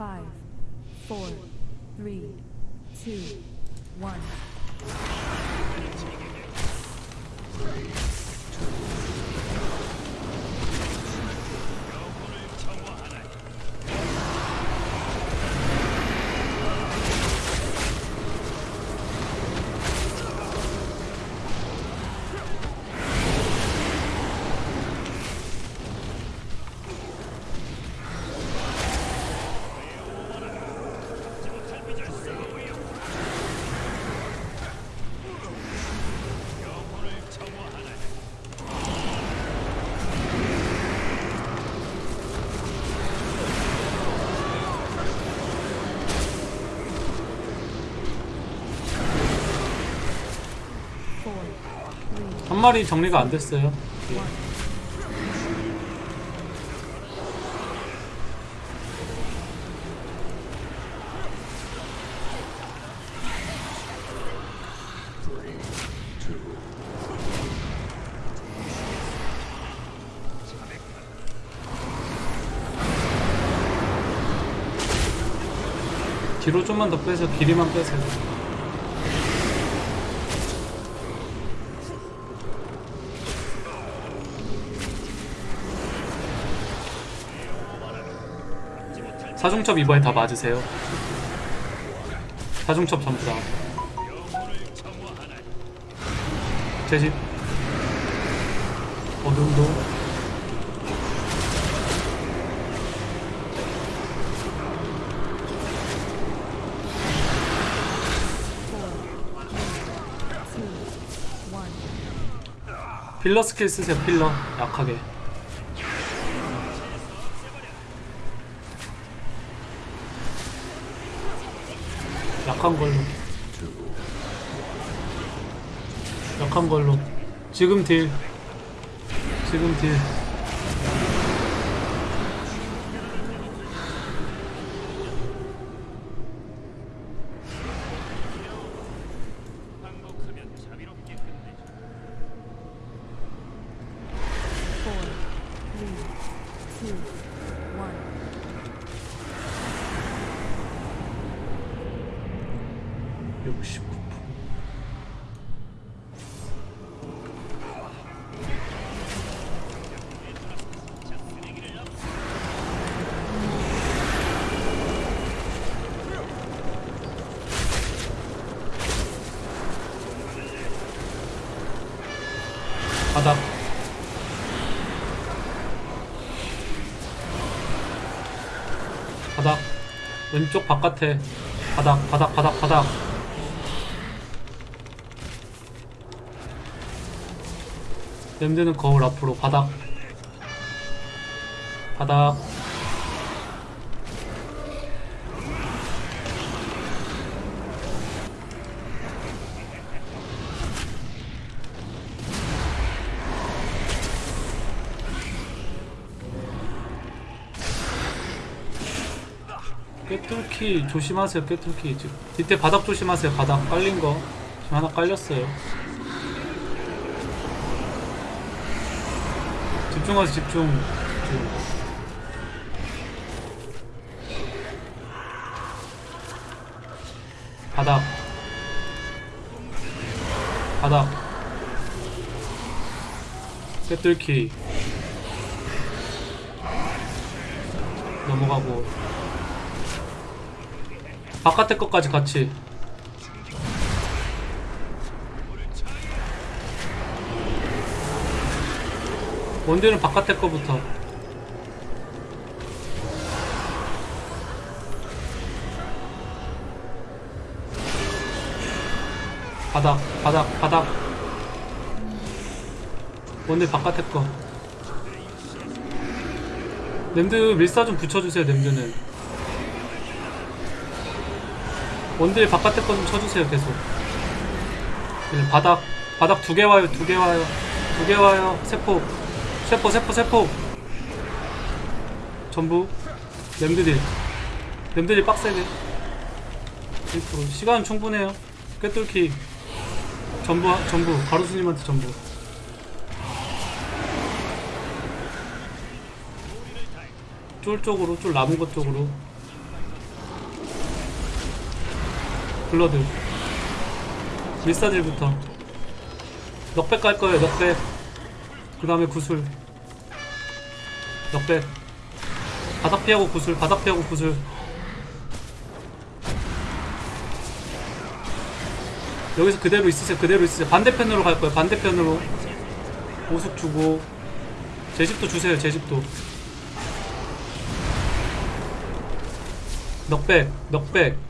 Five, four, three, two, one. 마리 정리가 안 됐어요. 뒤로 좀만 더 빼서 길이만 빼세요. 사중첩 이번에 다 맞으세요. 사중첩 전부 다. 제집. 어둠도. 필러 스킬 쓰세요. 필러 약하게. 약한 걸로. 약한 걸로. 지금 딜. 지금 딜. Four, three, two, one. 육십구 바닥 바닥 왼쪽 바깥에. 바닥 바닥 바닥 바닥. 냄새는 거울 앞으로. 바닥. 바닥 깨뚫기 조심하세요 깨뚫기. 지금 밑에 바닥 조심하세요 바닥. 깔린 거. 지금 하나 깔렸어요. 집중하세요 집중. 바닥. 바닥. 깨뚫기. 넘어가고 바깥에 것까지 같이. 원딜은 바깥에 거부터. 바닥 바닥 바닥. 원딜 바깥에 거. 냄드 밀사 좀 붙여주세요 냄드는 원딜 바깥에 거 좀 쳐주세요 계속. 바닥 바닥 두 개 와요 두 개 와요. 두 개 와요. 세포. 세포 세포 세포. 전부. 냄드딜. 냄드딜 빡세게 1% 시간은 충분해요. 꿰뚫기. 전부 전부. 가로수님한테 전부. 쫄 쪽으로 쫄 남은 것 쪽으로 blood 밀사딜부터. knockback 갈 거예요 knockback. 그 다음에 구슬. knockback. 바닥 피하고 구슬 바닥 피하고 구슬. 여기서 그대로 있으세요 그대로 있으세요. 반대편으로 갈 거예요 반대편으로. 오숙 주고. 제 집도 주세요 제 집도. 넉백 넉백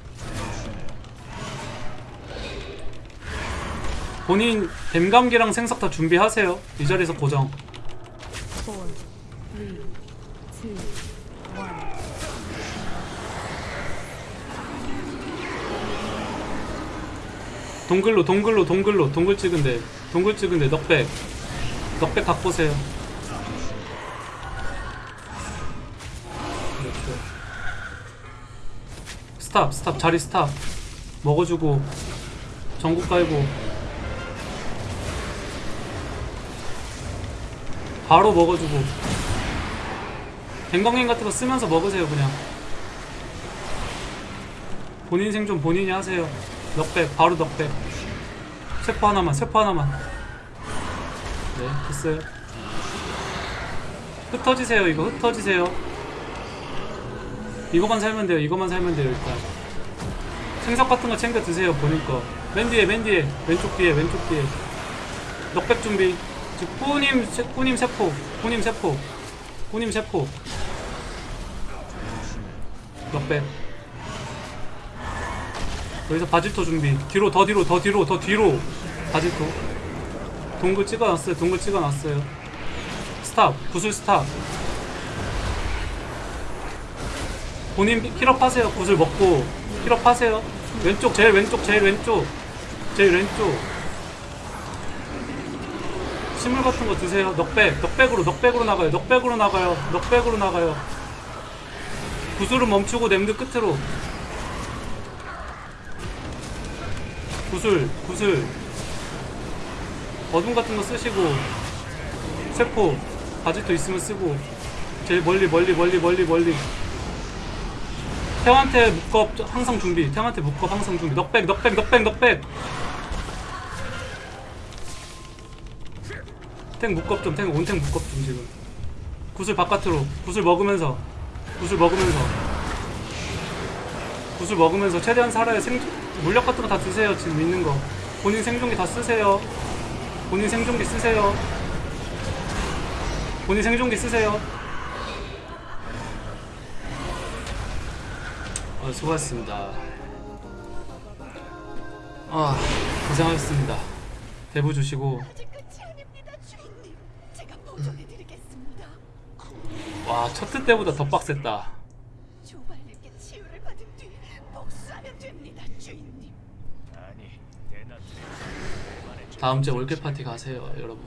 본인 뱀감기랑 생석 다 준비하세요. 이 자리에서 고정. 동글로 동글로 동글로 동글 찍은데 동글 찍은데 넉백. 넉백 갖고 오세요. 스탑 스탑 자리 스탑. 먹어주고 전국 깔고 바로 먹어주고. 댕강행 같은 거 쓰면서 먹으세요 그냥. 본인 생존 본인이 하세요. 넉백 바로 넉백. 세포 하나만 세포 하나만. 네 됐어요. 흩어지세요 이거. 흩어지세요. 이거만 살면 돼요. 이거만 살면 돼요 일단. 생석 같은 거 챙겨 드세요 본인 거맨 뒤에 맨 뒤에. 왼쪽 뒤에 왼쪽 뒤에. 넉백 준비 즉 뿌님 세- 뿌님 세포 뿌님 세포 뿌님 세포. knockback 여기서 바질토 준비. 뒤로 더 뒤로 더 뒤로 더 뒤로. 바질토. 동글 찍어놨어요 동글 찍어놨어요. stop 구슬 stop. 본인 heal up 하세요 구슬 먹고. heal up 하세요. 왼쪽 제일 왼쪽 제일 왼쪽. 제일 왼쪽 식물 같은 거 드세요. 넉백 넉백으로 넉백으로 나가요. 넉백으로 나가요. 넉백으로 나가요. 구슬은 멈추고 냄드 끝으로. 구슬 구슬. 어둠 같은 거 쓰시고 세포 바지도 있으면 쓰고. 제일 멀리 멀리 멀리 멀리 멀리. 태한테 묶업 항상 준비. 태한테 묶업 항상 준비. 넉백 넉백 넉백 넉백 탱 묶업 좀 탱 온탱 묶업 좀 지금. 구슬 바깥으로 구슬 먹으면서 구슬 먹으면서. 구슬 먹으면서 최대한 살아야 생 물약 같은 거 다 드세요 지금 있는 거. 본인 생존기 다 쓰세요. 본인 생존기 쓰세요. 본인 생존기 쓰세요. 어, 수고하셨습니다. 아 고생하셨습니다. 대부 주시고 아직 끝이 아닙니다, 주인님. 제가 보존해드리겠습니다. 와 첫트 때보다 더 빡셌다. 조발님께 치유를 받은 뒤 복수하면 됩니다, 주인님. 다음 주에 올케 파티 가세요 여러분